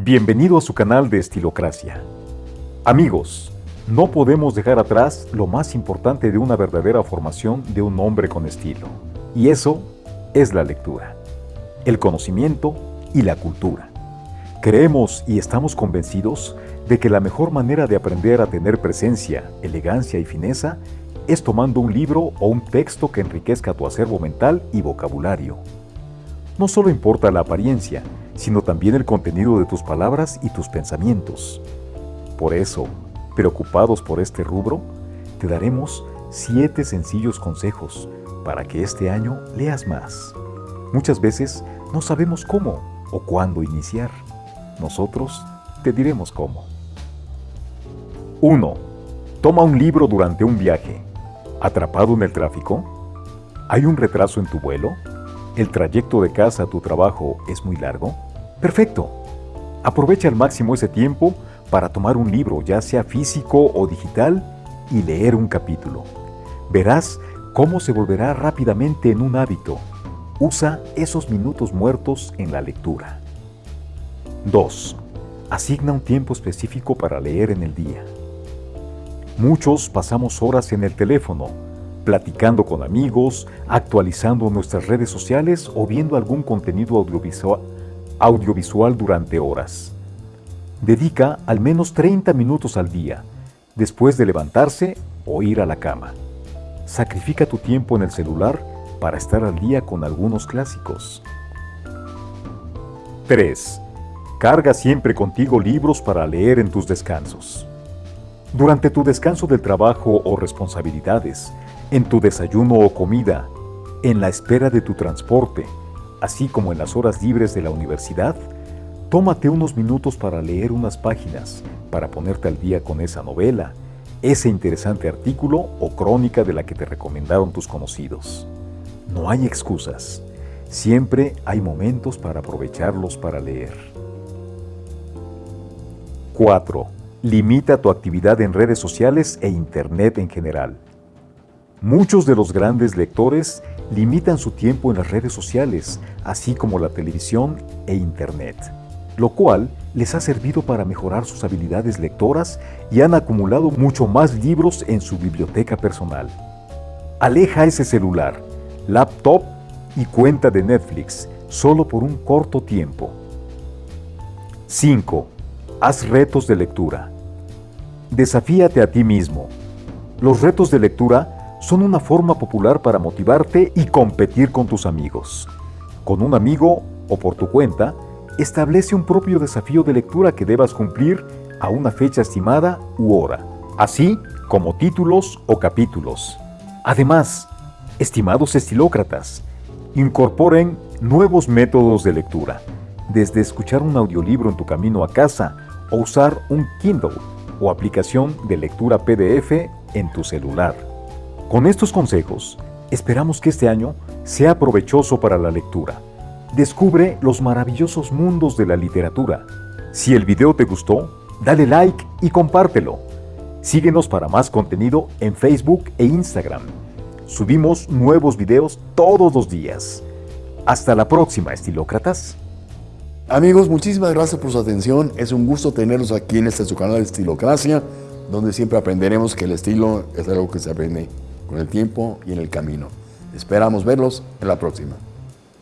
Bienvenido a su canal de Estilocracia. Amigos, no podemos dejar atrás lo más importante de una verdadera formación de un hombre con estilo. Y eso es la lectura, el conocimiento y la cultura. Creemos y estamos convencidos de que la mejor manera de aprender a tener presencia, elegancia y fineza es tomando un libro o un texto que enriquezca tu acervo mental y vocabulario. No solo importa la apariencia, sino también el contenido de tus palabras y tus pensamientos. Por eso, preocupados por este rubro, te daremos siete sencillos consejos para que este año leas más. Muchas veces no sabemos cómo o cuándo iniciar. Nosotros te diremos cómo. 1. Toma un libro durante un viaje. ¿Atrapado en el tráfico? ¿Hay un retraso en tu vuelo? ¿El trayecto de casa a tu trabajo es muy largo? Perfecto. Aprovecha al máximo ese tiempo para tomar un libro, ya sea físico o digital, y leer un capítulo. Verás cómo se volverá rápidamente en un hábito. Usa esos minutos muertos en la lectura. 2. Asigna un tiempo específico para leer en el día. Muchos pasamos horas en el teléfono, platicando con amigos, actualizando nuestras redes sociales o viendo algún contenido audiovisual durante horas. Dedica al menos 30 minutos al día, después de levantarse o ir a la cama. Sacrifica tu tiempo en el celular para estar al día con algunos clásicos. 3. Carga siempre contigo libros para leer en tus descansos. Durante tu descanso del trabajo o responsabilidades, en tu desayuno o comida, en la espera de tu transporte, así como en las horas libres de la universidad, tómate unos minutos para leer unas páginas, para ponerte al día con esa novela, ese interesante artículo o crónica de la que te recomendaron tus conocidos. No hay excusas. Siempre hay momentos para aprovecharlos para leer. 4. Limita tu actividad en redes sociales e Internet en general. Muchos de los grandes lectores limitan su tiempo en las redes sociales, así como la televisión e Internet, lo cual les ha servido para mejorar sus habilidades lectoras y han acumulado mucho más libros en su biblioteca personal. Aleja ese celular, laptop y cuenta de Netflix solo por un corto tiempo. 5. Haz retos de lectura. Desafíate a ti mismo. Los retos de lectura son una forma popular para motivarte y competir con tus amigos. Con un amigo o por tu cuenta, establece un propio desafío de lectura que debas cumplir a una fecha estimada u hora, así como títulos o capítulos. Además, estimados estilócratas, incorporen nuevos métodos de lectura, desde escuchar un audiolibro en tu camino a casa o usar un Kindle o aplicación de lectura PDF en tu celular. Con estos consejos, esperamos que este año sea provechoso para la lectura. Descubre los maravillosos mundos de la literatura. Si el video te gustó, dale like y compártelo. Síguenos para más contenido en Facebook e Instagram. Subimos nuevos videos todos los días. Hasta la próxima, estilócratas. Amigos, muchísimas gracias por su atención. Es un gusto tenerlos aquí en este su canal de Estilocracia, donde siempre aprenderemos que el estilo es algo que se aprende con el tiempo y en el camino. Esperamos verlos en la próxima.